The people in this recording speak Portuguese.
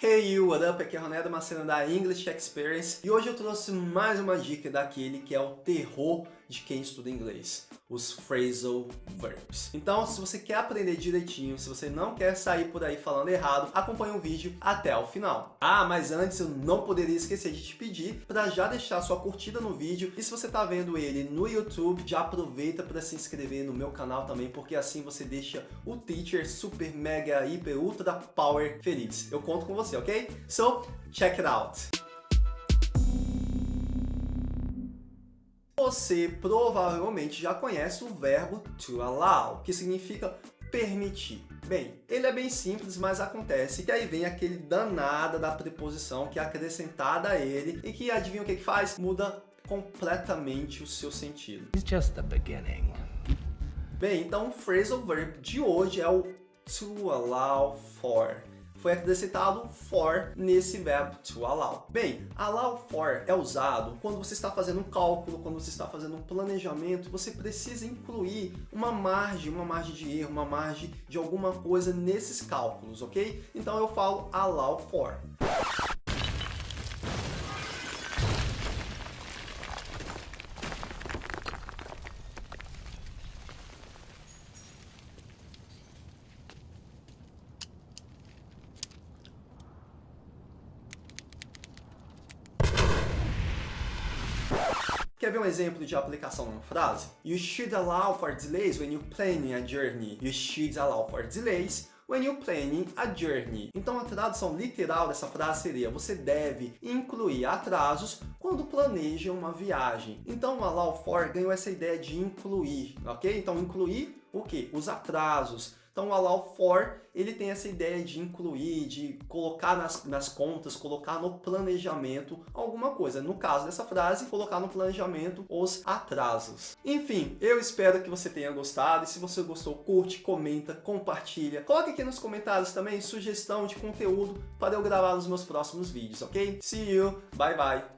Hey you, what up? Aqui é Ronaldo Macena da English Experience e hoje eu trouxe mais uma dica daquele que é o terror de quem estuda inglês, os phrasal verbs. Então, se você quer aprender direitinho, se você não quer sair por aí falando errado, acompanhe o vídeo até o final. Ah, mas antes eu não poderia esquecer de te pedir para já deixar sua curtida no vídeo e se você está vendo ele no YouTube, já aproveita para se inscrever no meu canal também, porque assim você deixa o teacher super, mega, hiper, ultra power feliz. Eu conto com você, ok? So, check it out! Você provavelmente já conhece o verbo to allow, que significa permitir. Bem, ele é bem simples, mas acontece que aí vem aquele danada da preposição que é acrescentada a ele e que adivinha o que, que faz? Muda completamente o seu sentido. It's just the beginning. Bem, então o phrasal verb de hoje é o to allow for foi acrescentado for nesse verbo to allow. Bem, allow for é usado quando você está fazendo um cálculo, quando você está fazendo um planejamento, você precisa incluir uma margem, uma margem de erro, uma margem de alguma coisa nesses cálculos, ok? Então eu falo allow for. Quer ver um exemplo de aplicação numa frase? You should allow for delays when you planning a journey. You should allow for delays when you planning a journey. Então a tradução literal dessa frase seria você deve incluir atrasos quando planeja uma viagem. Então o allow for ganhou essa ideia de incluir, ok? Então incluir o que? Os atrasos. Então o allow for, ele tem essa ideia de incluir, de colocar nas, nas contas, colocar no planejamento alguma coisa. No caso dessa frase, colocar no planejamento os atrasos. Enfim, eu espero que você tenha gostado. E se você gostou, curte, comenta, compartilha. Coloque aqui nos comentários também sugestão de conteúdo para eu gravar nos meus próximos vídeos, ok? See you, bye bye!